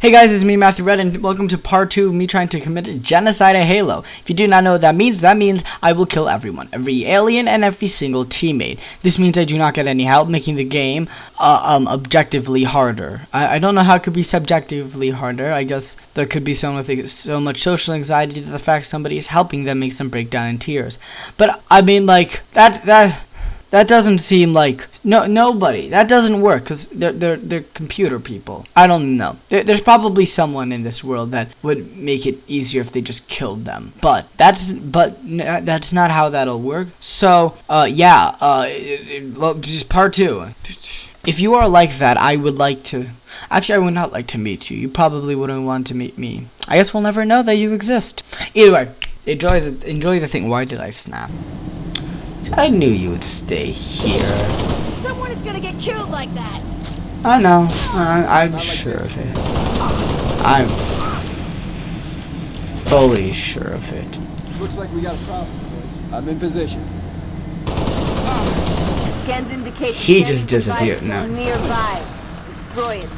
Hey guys, it's me, Matthew Red, and welcome to part 2 of me trying to commit a genocide at Halo. If you do not know what that means, that means I will kill everyone, every alien and every single teammate. This means I do not get any help, making the game uh, um, objectively harder. I, I don't know how it could be subjectively harder. I guess there could be so much, so much social anxiety that the fact somebody is helping them makes them break down in tears. But, I mean, like, that, that, that doesn't seem like no nobody. That doesn't work because they're they're they're computer people. I don't know. There, there's probably someone in this world that would make it easier if they just killed them. But that's but that's not how that'll work. So uh yeah uh it, it, just part two. If you are like that, I would like to. Actually, I would not like to meet you. You probably wouldn't want to meet me. I guess we'll never know that you exist. Either way, enjoy the enjoy the thing. Why did I snap? I knew you would stay here. Someone is gonna get killed like that. I know. I, am sure of it. I'm fully sure of it. Looks like we got a problem, boys. I'm in position. Scans indicate he just disappeared now. Nearby. Destroy it.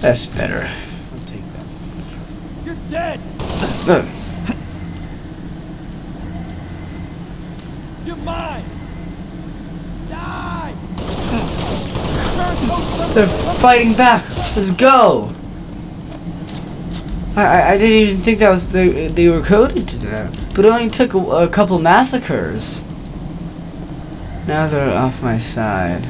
That's better. You're dead! No. You're mine! Die! They're fighting back! Let's go! I, I, didn't even think that was they, they were coded to do that. But it only took a, a couple massacres. Now they're off my side.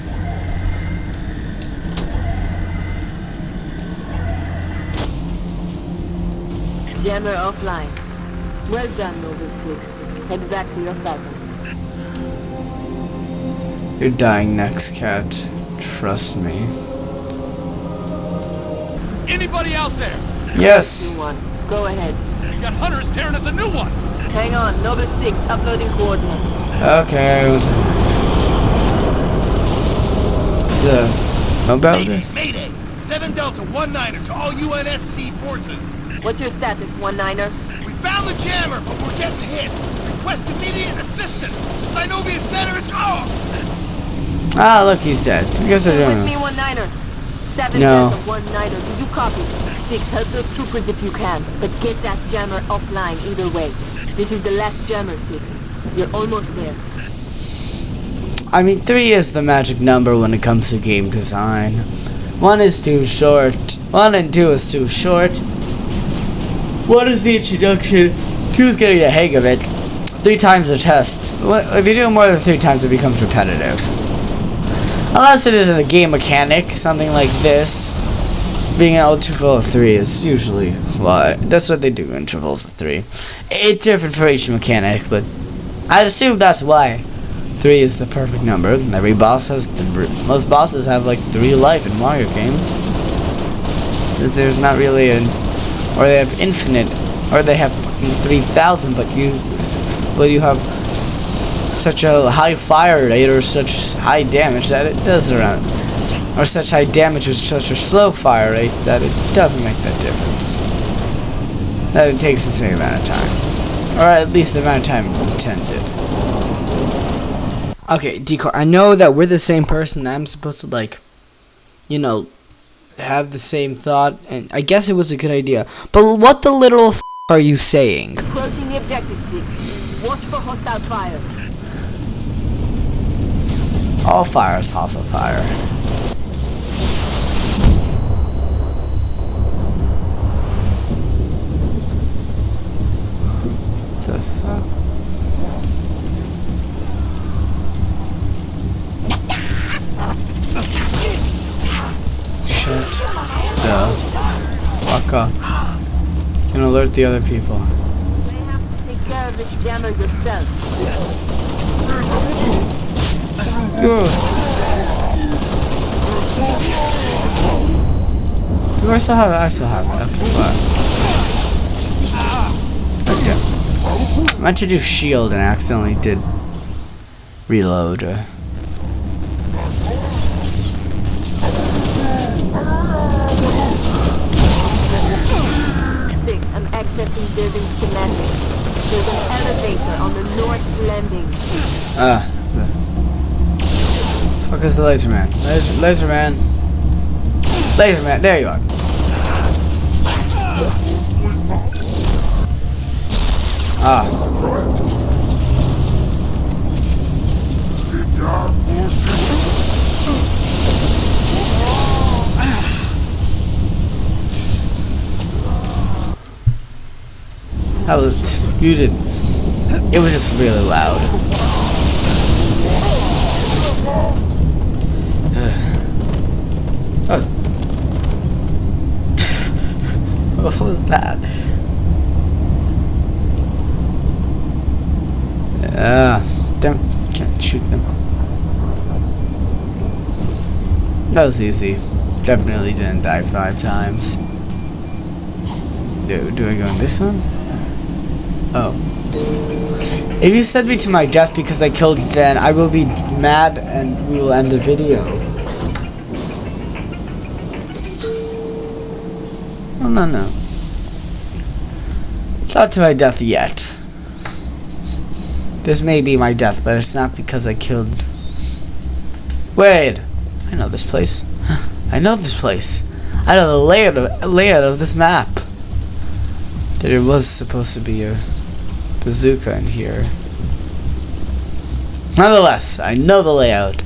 Jammer offline. Well done, Noble 6. Head back to your falcon. You're dying next, cat. Trust me. Anybody out there? Yes. One. Go ahead. We got hunters tearing us a new one. Hang on, Noble 6, uploading coordinates. Okay, one second. The mobile Mayday, address? Mayday! 7 Delta 1 Niner to all UNSC forces. What's your status, one niner? We found the jammer, but we're getting hit. Request immediate assistance. Synovia Center is off. Ah, look, he's dead. I guess they're Stay doing with it. me, one niner. Seven No. One niner. Do you copy? Six, help those troopers if you can, but get that jammer offline either way. This is the last jammer, Six. You're almost there. I mean, three is the magic number when it comes to game design. One is too short. One and two is too short. One is the introduction. Is getting the hang of it. Three times the test. If you do it more than three times, it becomes repetitive. Unless it isn't a game mechanic, something like this. Being an interval of three is usually why. That's what they do, intervals of three. It's different for each mechanic, but I'd assume that's why. Three is the perfect number. Every boss has most bosses have like three life in Mario games. Since there's not really an, or they have infinite, or they have fucking three thousand, but you, but you have such a high fire rate or such high damage that it does around, or such high damage with such a slow fire rate that it doesn't make that difference. That it takes the same amount of time, or at least the amount of time intended. Okay, Decor, I know that we're the same person. I'm supposed to, like, you know, have the same thought, and I guess it was a good idea. But what the little f are you saying? Approaching the objective, Six. Watch for hostile fire. All fire is also fire. The fuck? Shut the fuck. Can alert the other people. You have to take care of this yourself. Do I still have it? I still have it. Okay, but. Okay. I meant to do shield and accidentally did reload. Uh, Six, I'm accessing building schematics. There's an elevator on the north landing. Ah. fuck is the laser man? Laser, laser man. Laser man, there you are. Ah. That was you didn't. It was just really loud. oh. what was that? Ah, uh, damn! Can't shoot them. That was easy. Definitely didn't die five times. Do, do I go in this one? Oh. If you send me to my death because I killed Zen, I will be mad and we will end the video. Oh, no, no. Not to my death yet. This may be my death, but it's not because I killed... Wait! I know this place. I know this place. I know the layout of, layout of this map. That it was supposed to be a bazooka in here. Nonetheless, I know the layout.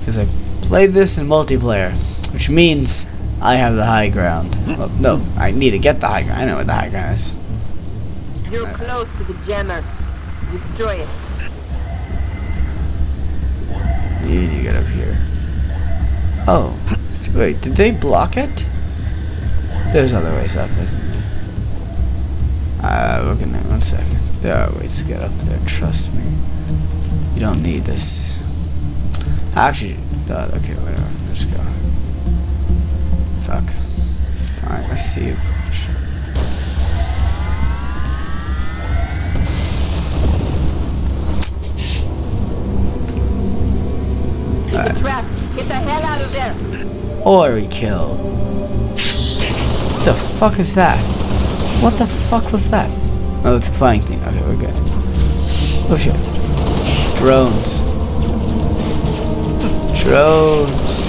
Because I played this in multiplayer. Which means I have the high ground. Well, no, I need to get the high ground. I know what the high ground is. You're close to the jammer. Destroy it. You need to get up here. Oh. Wait, did they block it? There's other ways up, isn't there? Second. There are ways to get up there, trust me. You don't need this. I Actually, thought, okay, whatever, let's go. Fuck. Fine, I see you. It's a trap. Get the hell out of there. Or we kill. What the fuck is that? What the fuck was that? Oh, it's a flying thing. Okay, we're good. Oh shit. Drones. Drones.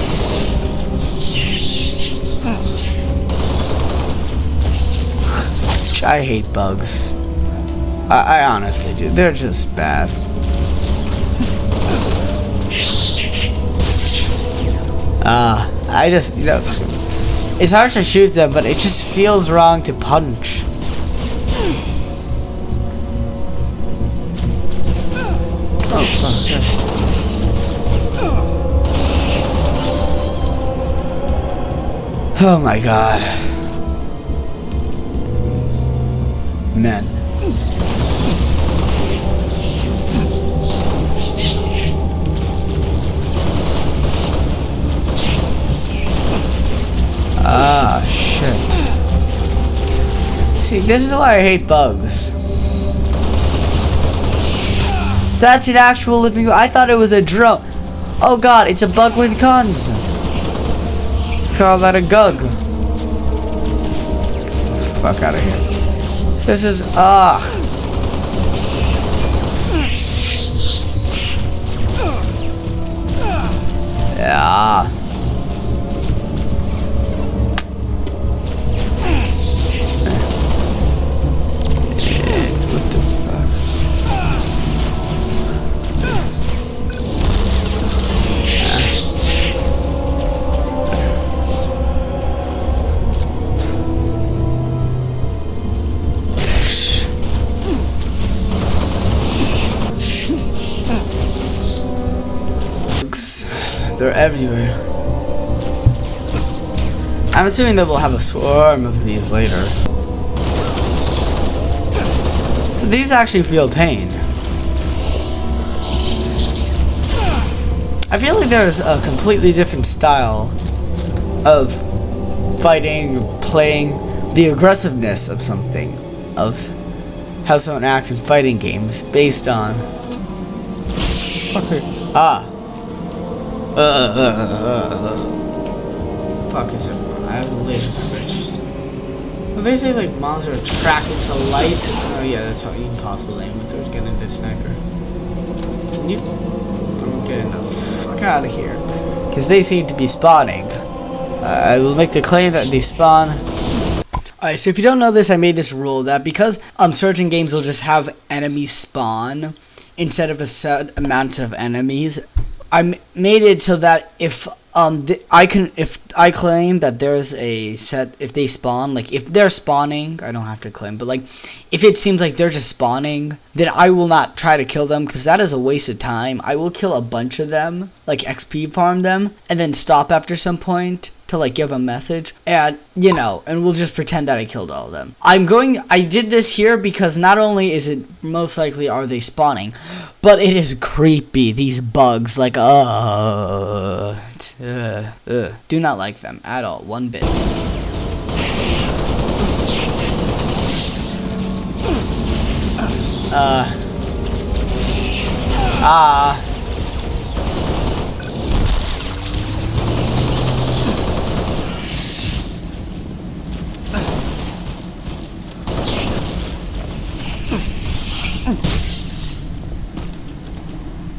I hate bugs. I, I honestly do. They're just bad. Ah, uh, I just, you know, it's hard to shoot them, but it just feels wrong to punch. Oh, my god. Men. Ah, shit. See, this is why I hate bugs. That's an actual living... room. I thought it was a drone. Oh god, it's a bug with guns. Call that a gug. Get the fuck out of here. This is... Ugh. Yeah. They're everywhere. I'm assuming that we'll have a swarm of these later. So these actually feel pain. I feel like there's a completely different style of fighting, playing, the aggressiveness of something, of how someone acts in fighting games based on. Fucker. Ah. Uh, uh, uh. Fuck is it? I have a laser switch. Well, they say like mobs are attracted to light. Oh yeah, that's how you can possibly aim with or get into sniper. Nope. I'm getting the fuck fuck out of here. Because they seem to be spawning. Uh, I will make the claim that they spawn. Alright, so if you don't know this, I made this rule that because um certain games will just have enemies spawn instead of a set amount of enemies, I made it so that if um th- I can if I claim that there's a set if they spawn like if they're spawning I don't have to claim but like if it seems like they're just spawning then I will not try to kill them because that is a waste of time. I will kill a bunch of them like XP farm them and then stop after some point to like give a message and you know and we'll just pretend that I killed all of them. I'm going I did this here because not only is it most likely are they spawning but it is creepy these bugs like uh, uh, uh. Do not like them at all one bit. Uh. Ah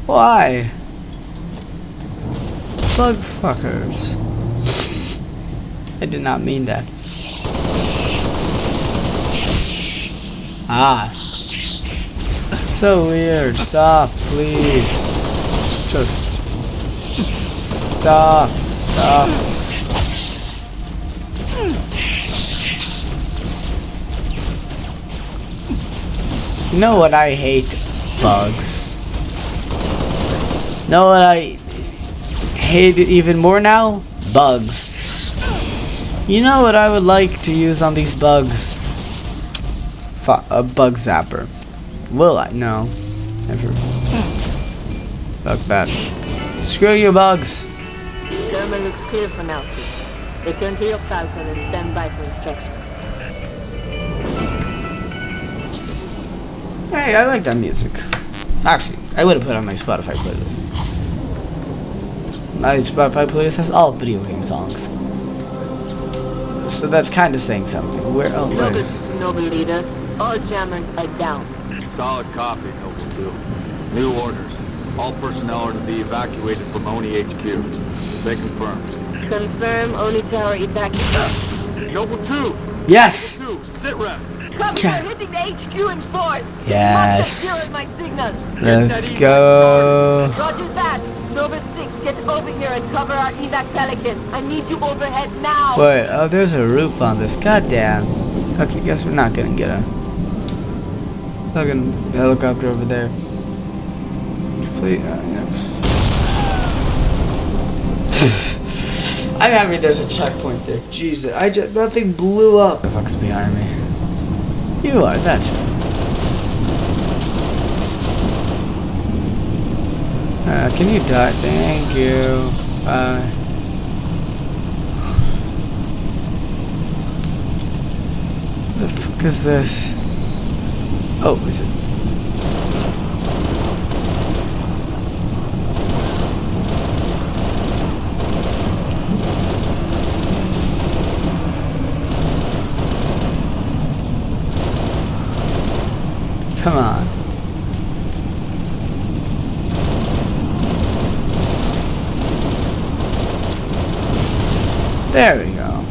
Why? Bug fuckers. I did not mean that. Ah. So weird. Stop, please. Just stop. Stop. You know what I hate? Bugs. Know what I hate even more now? Bugs. You know what I would like to use on these bugs? Fu a bug zapper. Will I? No. Never. Fuck that. Screw you, bugs. German looks clear for now, Six. Return to your Falcon and stand by for instructions. Hey, I like that music. Actually, I would have put on my Spotify playlist. My Spotify playlist has all video game songs. So that's kind of saying something. Where? Oh, Noble. Noble Leader, all jammers are down. Solid copy, Noble 2. New orders. All personnel are to be evacuated from Oni HQ. They confirmed. Confirm Oni Tower evacuation. Noble 2! Yes. 2, sit rep! Okay. we're hitting the HQ in force. Yes. Must have zeroed my signal. Let's go. Roger that. Noble 6, get over here and cover our evac pelicans. I need you overhead now. Wait. Oh, there's a roof on this. God damn. Okay, guess we're not gonna get a fucking helicopter over there. Please. Uh. I'm happy there's a checkpoint there. Jesus, I just that thing blew up. The fuck's behind me? You are. that. Uh, can you die? Thank you. The fuck is this? Oh, is it? Come on. There we go.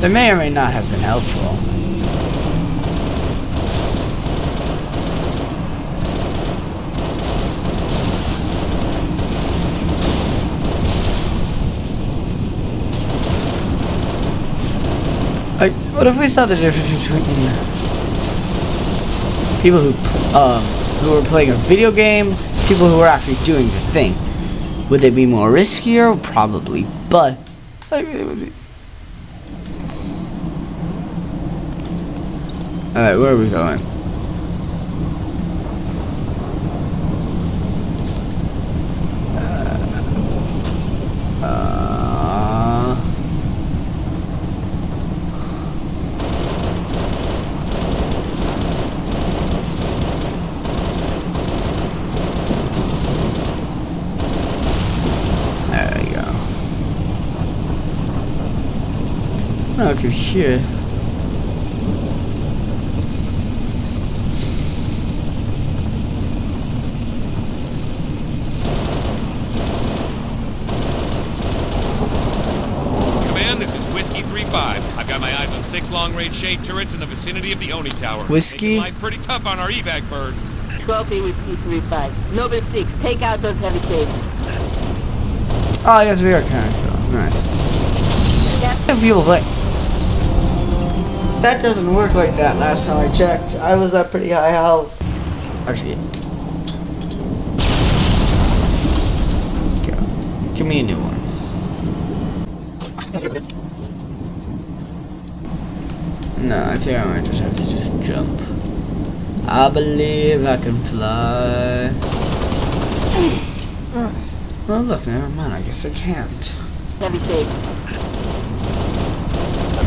They may or may not have been helpful. Like, what if we saw the difference between people who um who were playing a video game, people who were actually doing the thing? Would they be more riskier? Probably, but like, it would be. All right, where are we going? through here. six long-range shade turrets in the vicinity of the Oni Tower. Whiskey? Life pretty tough on our evac birds. 12 Whiskey 35. Noble 6, take out those heavy shades. Oh, yes, we are connected. Nice. Yeah. Violet. That doesn't work like that last time I checked. I was at pretty high health. Actually. Go. Give me a new one. No, I think I might just have to just jump. I believe I can fly. Well, look, never mind. I guess I can't. heavy shades.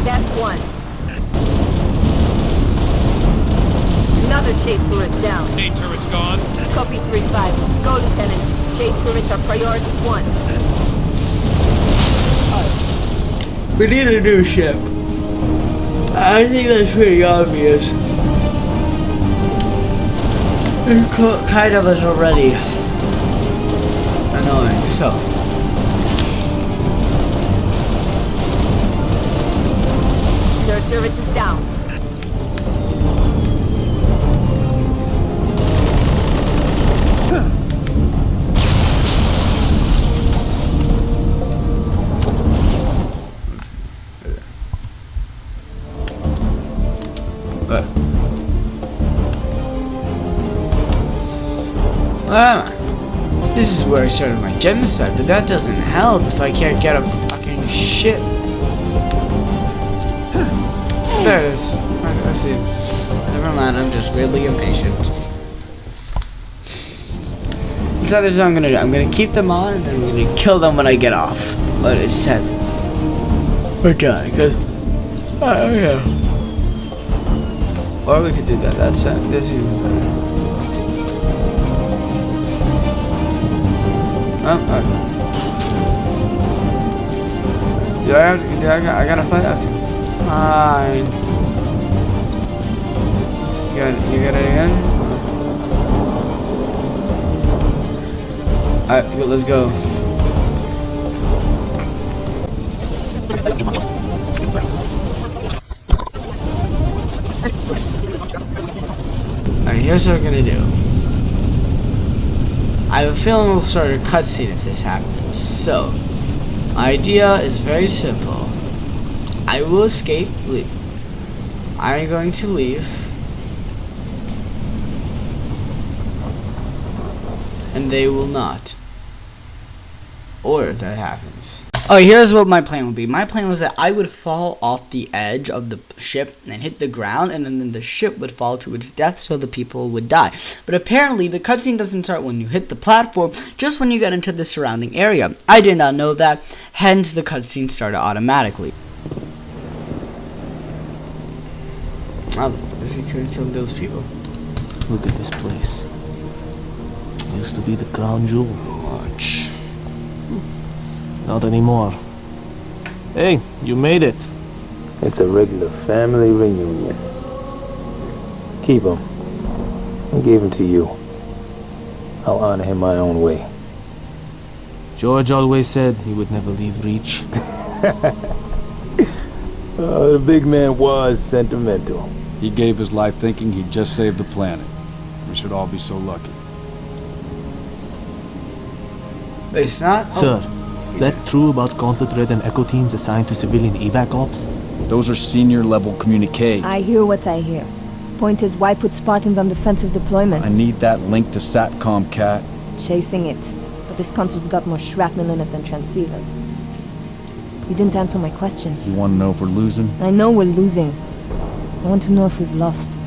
That's one. Another shade turret down. Shade turret's gone. Copy 3-5. Go, Lieutenant. Shade turrets are priority one. We need a new ship. I think that's pretty obvious. It kind of is already annoying. So, Their turret is down. I started my genocide. But that doesn't help if I can't get a fucking ship. There it is. I, I see. Never mind. I'm just really impatient. This is what I'm gonna do. I'm gonna keep them on, and then I'm gonna kill them when I get off. But instead, or die, cause. Uh, yeah. Or we could do that. That's it. This is even better. Oh, alright. Do I have to, do I, got- I gotta fight. Fine. You got, you got it again? Alright, let's go. Alright, here's what we're gonna do. I have a feeling we'll start a cutscene if this happens. So, my idea is very simple. I will escape. Leave. I'm going to leave. And they will not. Or if that happens. Oh, here's what my plan would be. My plan was that I would fall off the edge of the ship and hit the ground, and then the ship would fall to its death so the people would die. But apparently, the cutscene doesn't start when you hit the platform, just when you get into the surrounding area. I did not know that, hence the cutscene started automatically. Oh, he could have killed those people. Look at this place. Used to be the crown jewel. Watch. Not anymore. Hey, you made it. It's a regular family reunion. Keep him. I gave him to you. I'll honor him my own way. George always said he would never leave Reach. Oh, the big man was sentimental. He gave his life thinking he'd just saved the planet. We should all be so lucky. Wait, it's not? Oh, Sir, that true about Gauntlet Red and Echo teams assigned to civilian evac ops? Those are senior level communique. I hear what I hear. Point is, why put Spartans on defensive deployments? I need that link to SATCOM, Cat. Chasing it. But this console's got more shrapnel in it than transceivers. You didn't answer my question. You want to know if we're losing? I know we're losing. I want to know if we've lost.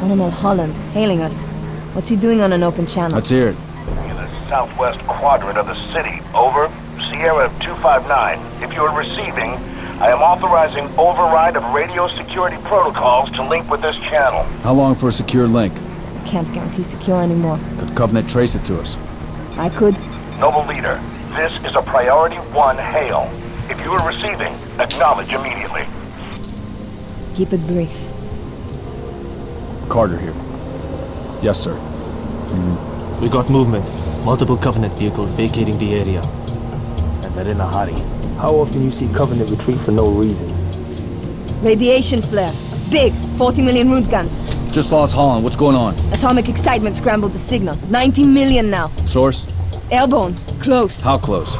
Colonel Holland, hailing us. What's he doing on an open channel? Let's hear it. In the southwest quadrant of the city. Over. Sierra 259. If you are receiving, I am authorizing override of radio security protocols to link with this channel. How long for a secure link? Can't guarantee secure anymore. Could Covenant trace it to us? I could. Noble leader, this is a priority one hail. If you are receiving, acknowledge immediately. Keep it brief. Carter here. Yes, sir. We got movement. Multiple Covenant vehicles vacating the area. And they're in a hurry. How often you see Covenant retreat for no reason? Radiation flare. Big. 40 million roentgens. Just lost Holland. What's going on? Atomic excitement scrambled the signal. 90 million now. Source? Airborne. Close. How close?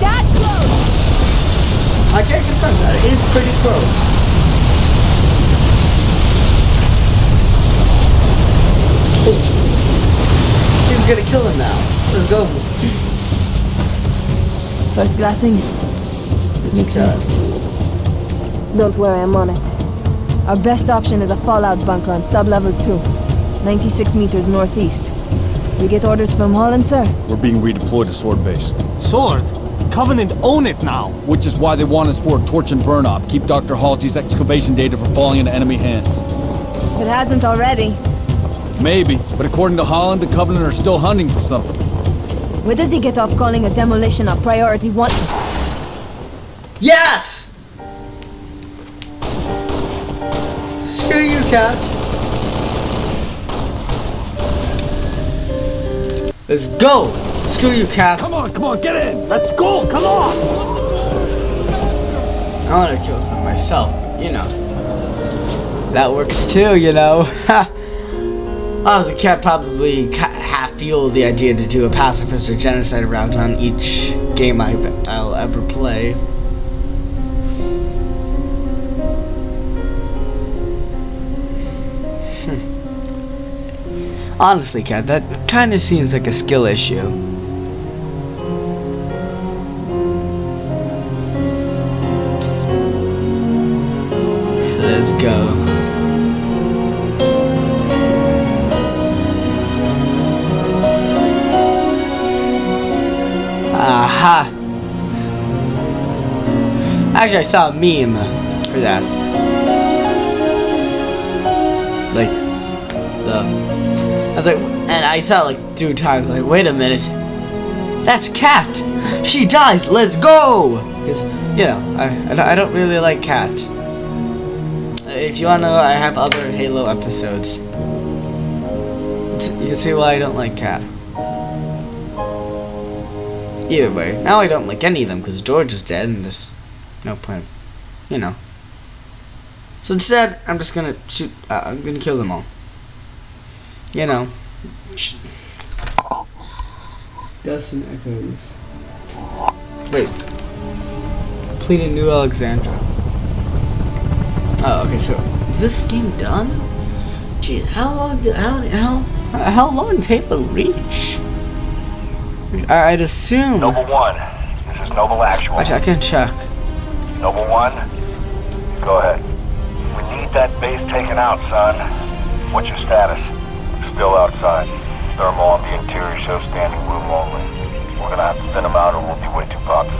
That close! I can't confirm that. It is pretty close. He's gonna kill him now. Let's go. First glassing. Me too. Don't worry, I'm on it. Our best option is a fallout bunker on sub-level 2. 96 meters northeast. We get orders from Holland, sir? We're being redeployed to Sword Base. Sword? Covenant own it now! Which is why they want us for a torch and burn op. Keep Dr. Halsey's excavation data from falling into enemy hands. If it hasn't already. Maybe, but according to Holland, the Covenant are still hunting for something. Where does he get off calling a demolition a priority one? Yes! Screw you, cat. Let's go! Screw you, cat. Come on, come on, get in! Let's go, come on! I want to kill him myself, you know. That works too, you know. I was a cat, probably half fueled the idea to do a pacifist or genocide round on each game I, I'll ever play. Hmm. Honestly, cat, that kind of seems like a skill issue. Actually, I saw a meme for that. Like, the. I was like, and I saw it like two times. Like, wait a minute. That's Cat! She dies! Let's go! Because, you know, I, I don't really like Cat. If you want to know, I have other Halo episodes. You can see why I don't like Cat. Either way, now I don't like any of them because George is dead and there's no point, you know. So instead, I'm just gonna shoot. Uh, I'm gonna kill them all. You know. Sh- Dustin echoes. Wait. Completed New Alexandria. Oh, okay. So is this game done? Jeez, how long did how how how long did Halo reach? I- I'd assume. Noble 1, this is Noble Actual. Actually, I can check. Noble 1, go ahead. We need that base taken out, son. What's your status? Still outside. Thermal on the interior shows standing room only. We're gonna have to thin them out or we'll be way too popped.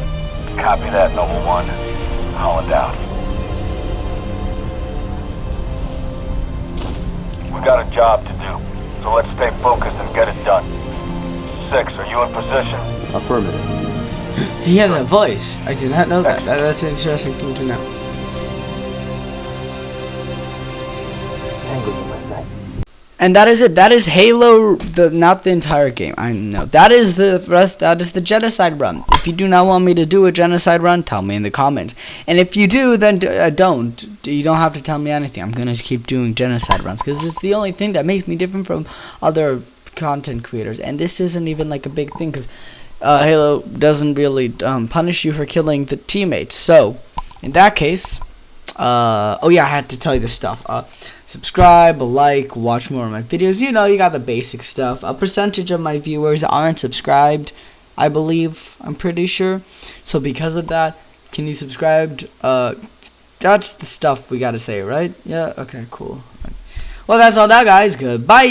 Copy that, Noble 1. Holland out. We got a job to do, so let's stay focused and get it done. Six, are you in position? Affirmative. He has a voice. I did not know that. that that's an interesting thing to know. Tangles in my sights. And that is it. That is Halo. The not the entire game. I know that is the rest. That is the genocide run. If you do not want me to do a genocide run, tell me in the comments. And if you do, then d- uh, don't. You don't have to tell me anything. I'm gonna keep doing genocide runs because it's the only thing that makes me different from other content creators. And this isn't even like a big thing because uh, Halo doesn't really um, punish you for killing the teammates. So, in that case, uh, oh yeah, I had to tell you this stuff. Uh, subscribe, like, watch more of my videos. You know, you got the basic stuff. A percentage of my viewers aren't subscribed, I believe. I'm pretty sure. So because of that, can you subscribe? Uh, that's the stuff we gotta say, right? Yeah. Okay. Cool. Well, that's all now, guys. Goodbye.